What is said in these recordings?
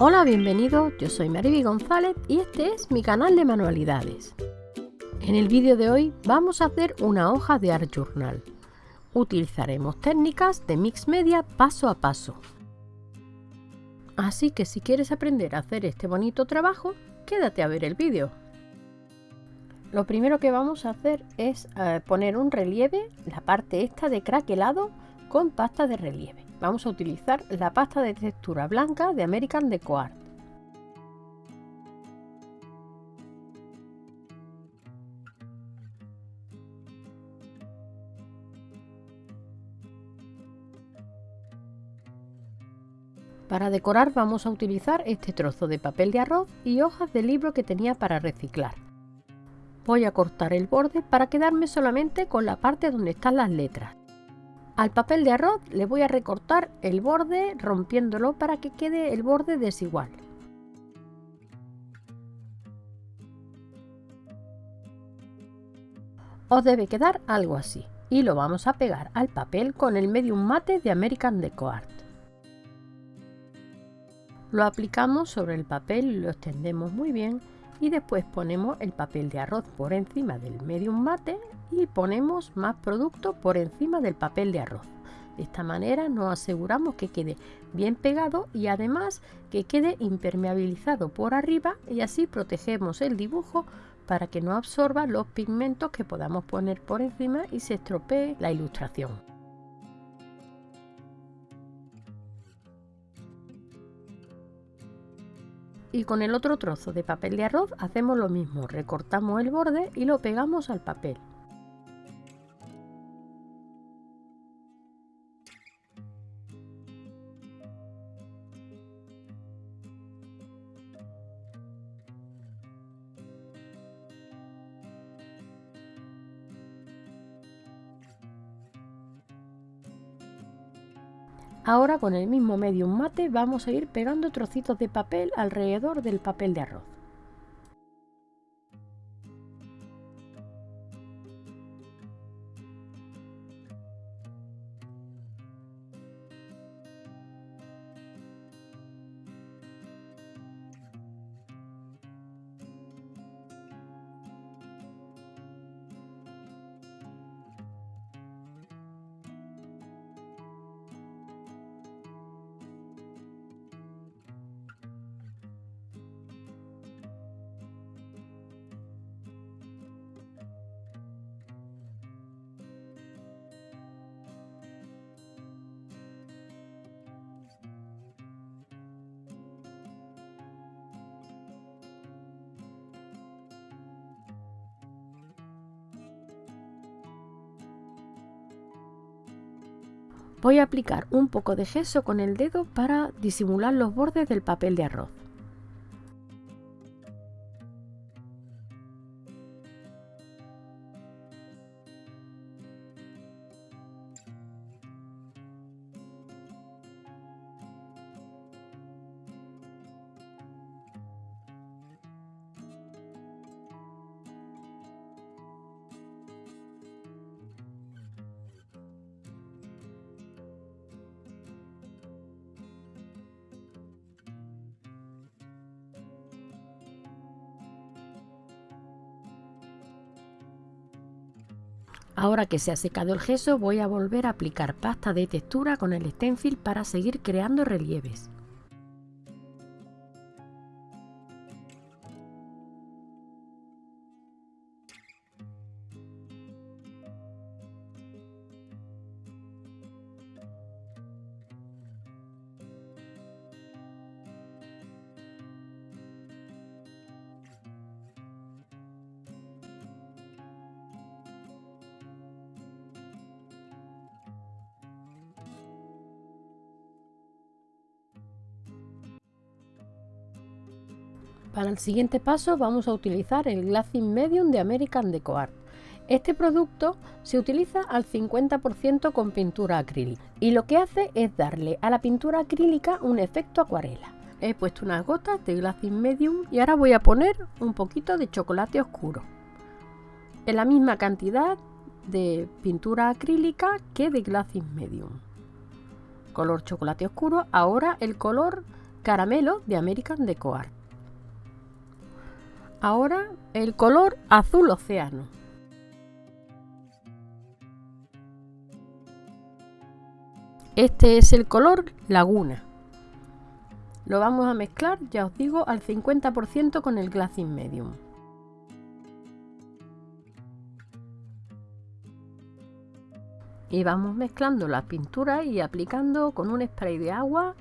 Hola, bienvenidos, yo soy Mariby González y este es mi canal de manualidades. En el vídeo de hoy vamos a hacer una hoja de Art Journal. Utilizaremos técnicas de Mix Media paso a paso. Así que si quieres aprender a hacer este bonito trabajo, quédate a ver el vídeo. Lo primero que vamos a hacer es eh, poner un relieve, la parte esta de craquelado con pasta de relieve vamos a utilizar la pasta de textura blanca de American Deco Art. Para decorar vamos a utilizar este trozo de papel de arroz y hojas de libro que tenía para reciclar. Voy a cortar el borde para quedarme solamente con la parte donde están las letras. Al papel de arroz le voy a recortar el borde rompiéndolo para que quede el borde desigual. Os debe quedar algo así y lo vamos a pegar al papel con el medium mate de American Deco Art. Lo aplicamos sobre el papel lo extendemos muy bien y después ponemos el papel de arroz por encima del medium mate y ponemos más producto por encima del papel de arroz. De esta manera nos aseguramos que quede bien pegado y además que quede impermeabilizado por arriba y así protegemos el dibujo para que no absorba los pigmentos que podamos poner por encima y se estropee la ilustración. y con el otro trozo de papel de arroz hacemos lo mismo, recortamos el borde y lo pegamos al papel. Ahora con el mismo medium mate vamos a ir pegando trocitos de papel alrededor del papel de arroz. Voy a aplicar un poco de gesso con el dedo para disimular los bordes del papel de arroz. Ahora que se ha secado el gesso voy a volver a aplicar pasta de textura con el stencil para seguir creando relieves. Para el siguiente paso vamos a utilizar el Glazing Medium de American Deco Art. Este producto se utiliza al 50% con pintura acrílica y lo que hace es darle a la pintura acrílica un efecto acuarela. He puesto unas gotas de Glazing Medium y ahora voy a poner un poquito de chocolate oscuro. En la misma cantidad de pintura acrílica que de Glazing Medium. Color chocolate oscuro, ahora el color caramelo de American Deco Art. Ahora el color azul océano. Este es el color laguna. Lo vamos a mezclar, ya os digo, al 50% con el Glazing Medium. Y vamos mezclando la pintura y aplicando con un spray de agua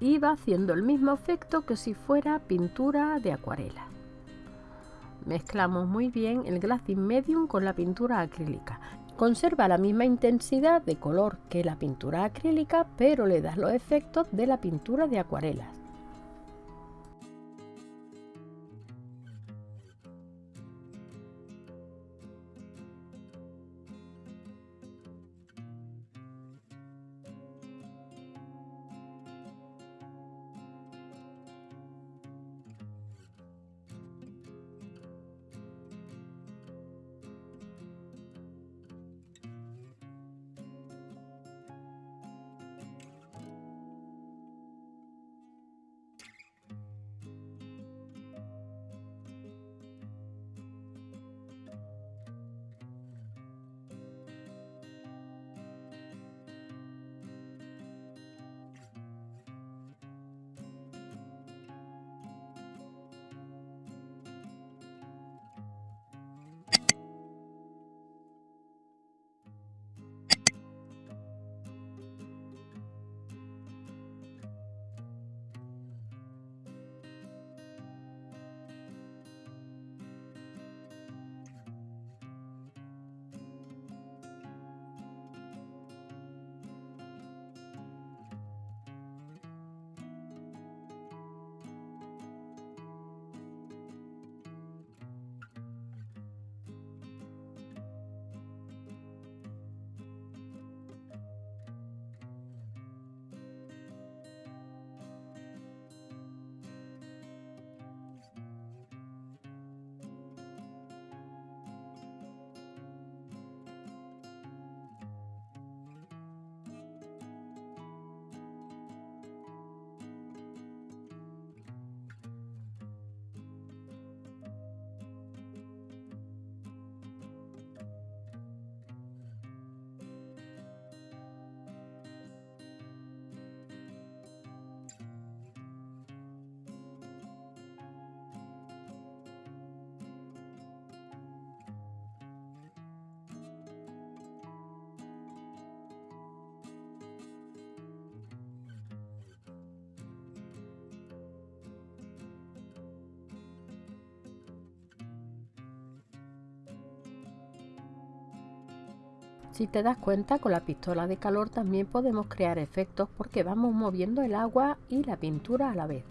y va haciendo el mismo efecto que si fuera pintura de acuarela. Mezclamos muy bien el Glazing Medium con la pintura acrílica. Conserva la misma intensidad de color que la pintura acrílica, pero le das los efectos de la pintura de acuarelas. Si te das cuenta, con la pistola de calor también podemos crear efectos porque vamos moviendo el agua y la pintura a la vez.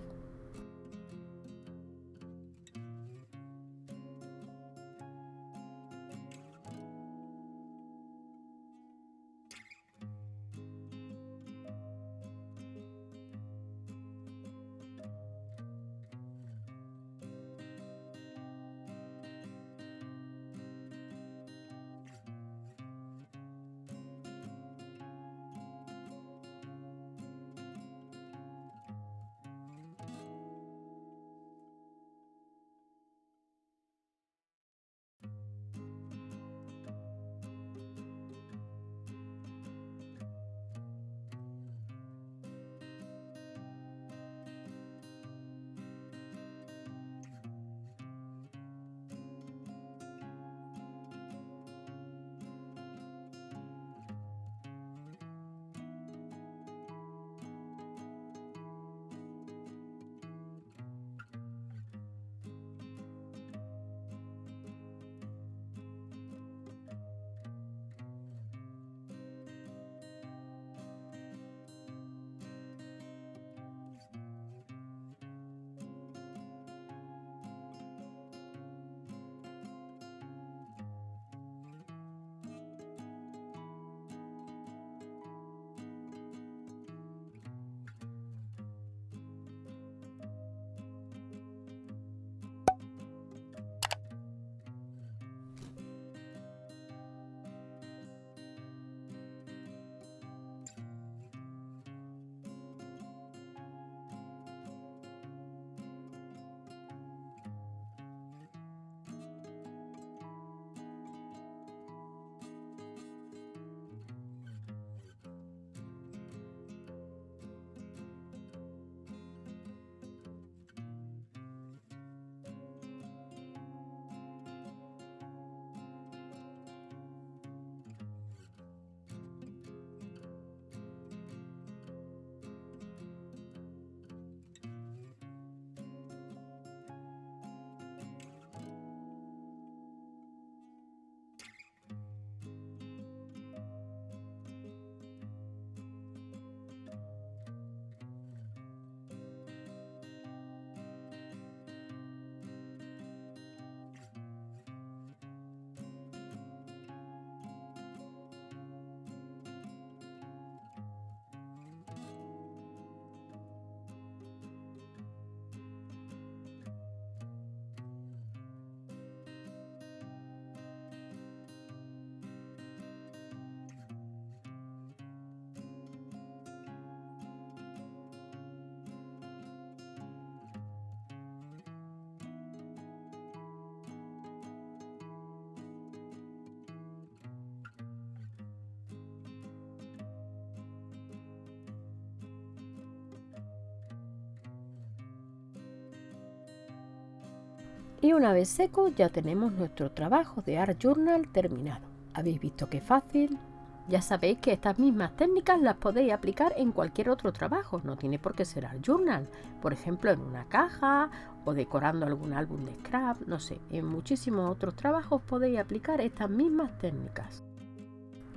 Y una vez seco ya tenemos nuestro trabajo de Art Journal terminado. ¿Habéis visto qué fácil? Ya sabéis que estas mismas técnicas las podéis aplicar en cualquier otro trabajo, no tiene por qué ser Art Journal, por ejemplo en una caja o decorando algún álbum de scrap, no sé, en muchísimos otros trabajos podéis aplicar estas mismas técnicas.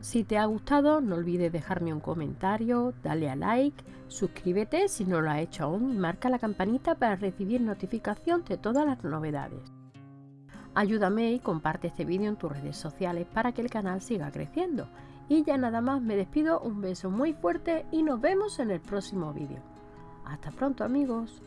Si te ha gustado, no olvides dejarme un comentario, dale a like, suscríbete si no lo has hecho aún y marca la campanita para recibir notificación de todas las novedades. Ayúdame y comparte este vídeo en tus redes sociales para que el canal siga creciendo. Y ya nada más me despido, un beso muy fuerte y nos vemos en el próximo vídeo. Hasta pronto amigos.